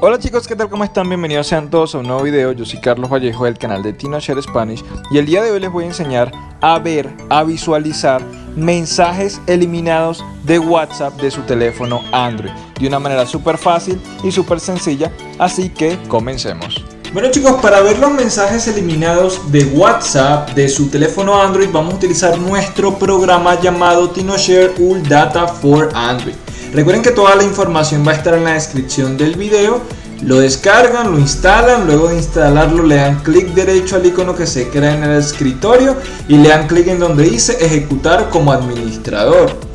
Hola chicos, ¿qué tal? ¿Cómo están? Bienvenidos sean todos a un nuevo video. Yo soy Carlos Vallejo del canal de TinoShare Spanish y el día de hoy les voy a enseñar a ver, a visualizar mensajes eliminados de WhatsApp de su teléfono Android de una manera súper fácil y súper sencilla, así que comencemos. Bueno chicos, para ver los mensajes eliminados de WhatsApp de su teléfono Android vamos a utilizar nuestro programa llamado TinoShare All Data for Android. Recuerden que toda la información va a estar en la descripción del video. Lo descargan, lo instalan, luego de instalarlo le dan clic derecho al icono que se crea en el escritorio y le dan clic en donde dice ejecutar como administrador.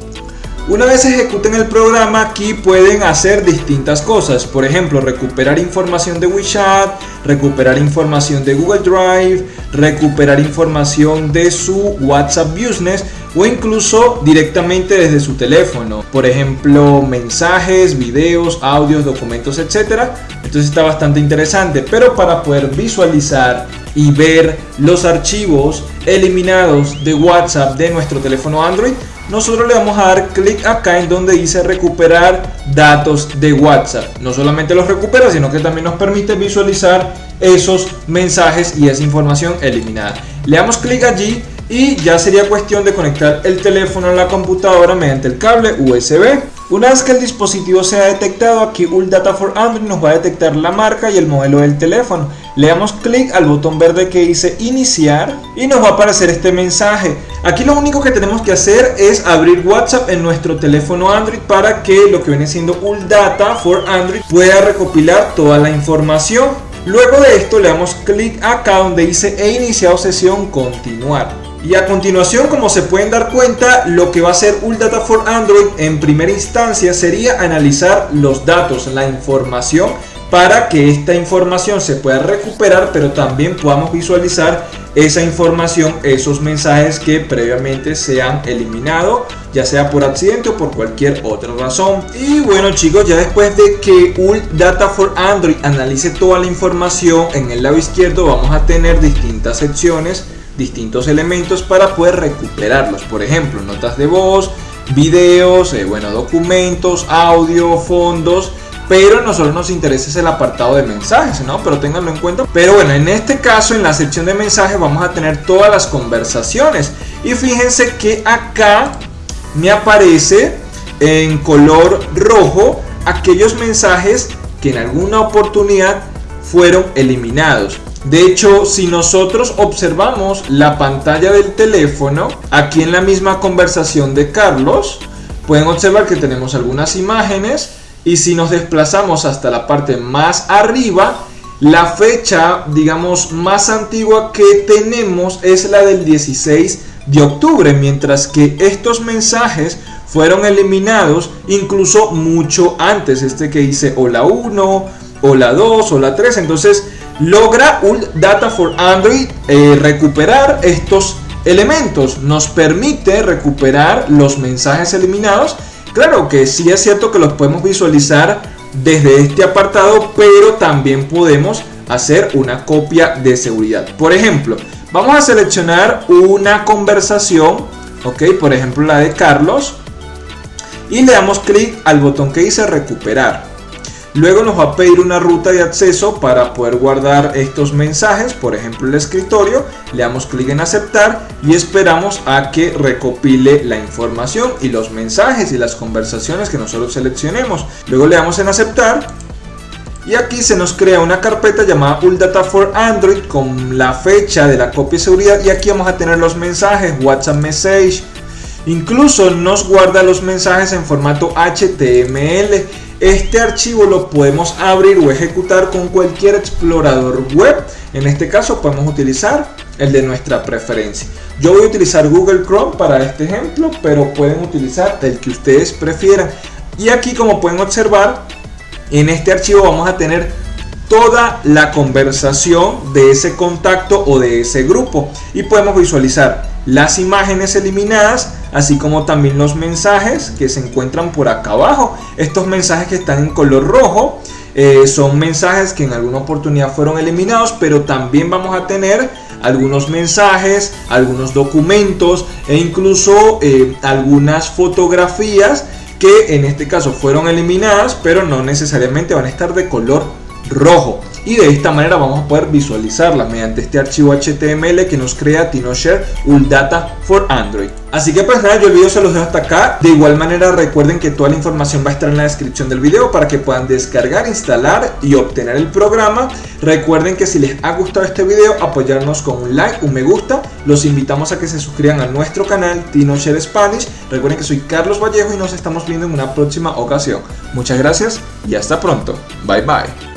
Una vez ejecuten el programa aquí pueden hacer distintas cosas, por ejemplo recuperar información de WeChat, recuperar información de Google Drive, recuperar información de su WhatsApp Business o incluso directamente desde su teléfono, por ejemplo mensajes, videos, audios, documentos, etc. Entonces está bastante interesante, pero para poder visualizar y ver los archivos eliminados de WhatsApp de nuestro teléfono Android, nosotros le vamos a dar clic acá en donde dice recuperar datos de WhatsApp. No solamente los recupera, sino que también nos permite visualizar esos mensajes y esa información eliminada. Le damos clic allí y ya sería cuestión de conectar el teléfono a la computadora mediante el cable USB. Una vez que el dispositivo sea detectado, aquí Data for Android nos va a detectar la marca y el modelo del teléfono. Le damos clic al botón verde que dice iniciar y nos va a aparecer este mensaje. Aquí lo único que tenemos que hacer es abrir WhatsApp en nuestro teléfono Android para que lo que viene siendo Ul Data for Android pueda recopilar toda la información. Luego de esto le damos clic acá donde dice he iniciado sesión continuar. Y a continuación, como se pueden dar cuenta, lo que va a hacer Data for Android en primera instancia sería analizar los datos, la información, para que esta información se pueda recuperar, pero también podamos visualizar esa información, esos mensajes que previamente se han eliminado, ya sea por accidente o por cualquier otra razón. Y bueno chicos, ya después de que Data for Android analice toda la información, en el lado izquierdo vamos a tener distintas secciones distintos elementos para poder recuperarlos. Por ejemplo, notas de voz, videos, eh, bueno, documentos, audio, fondos. Pero nosotros nos interesa el apartado de mensajes, ¿no? Pero ténganlo en cuenta. Pero bueno, en este caso, en la sección de mensajes, vamos a tener todas las conversaciones. Y fíjense que acá me aparece en color rojo aquellos mensajes que en alguna oportunidad fueron eliminados. De hecho, si nosotros observamos la pantalla del teléfono, aquí en la misma conversación de Carlos, pueden observar que tenemos algunas imágenes y si nos desplazamos hasta la parte más arriba, la fecha, digamos, más antigua que tenemos es la del 16 de octubre, mientras que estos mensajes fueron eliminados incluso mucho antes, este que dice hola 1, hola 2, hola 3, entonces logra un Data for Android eh, recuperar estos elementos. Nos permite recuperar los mensajes eliminados. Claro que sí es cierto que los podemos visualizar desde este apartado, pero también podemos hacer una copia de seguridad. Por ejemplo, vamos a seleccionar una conversación, ok, por ejemplo la de Carlos, y le damos clic al botón que dice recuperar. Luego nos va a pedir una ruta de acceso para poder guardar estos mensajes, por ejemplo el escritorio, le damos clic en aceptar y esperamos a que recopile la información y los mensajes y las conversaciones que nosotros seleccionemos. Luego le damos en aceptar y aquí se nos crea una carpeta llamada Data for Android con la fecha de la copia de seguridad y aquí vamos a tener los mensajes, WhatsApp Message, incluso nos guarda los mensajes en formato HTML este archivo lo podemos abrir o ejecutar con cualquier explorador web. En este caso podemos utilizar el de nuestra preferencia. Yo voy a utilizar Google Chrome para este ejemplo, pero pueden utilizar el que ustedes prefieran. Y aquí como pueden observar, en este archivo vamos a tener toda la conversación de ese contacto o de ese grupo. Y podemos visualizar las imágenes eliminadas, así como también los mensajes que se encuentran por acá abajo. Estos mensajes que están en color rojo eh, son mensajes que en alguna oportunidad fueron eliminados, pero también vamos a tener algunos mensajes, algunos documentos e incluso eh, algunas fotografías que en este caso fueron eliminadas, pero no necesariamente van a estar de color rojo y de esta manera vamos a poder visualizarla mediante este archivo HTML que nos crea TinoShare Data for Android. Así que pues nada, yo el video se los dejo hasta acá. De igual manera recuerden que toda la información va a estar en la descripción del video para que puedan descargar, instalar y obtener el programa. Recuerden que si les ha gustado este video, apoyarnos con un like, un me gusta. Los invitamos a que se suscriban a nuestro canal TinoShare Spanish. Recuerden que soy Carlos Vallejo y nos estamos viendo en una próxima ocasión. Muchas gracias y hasta pronto. Bye bye.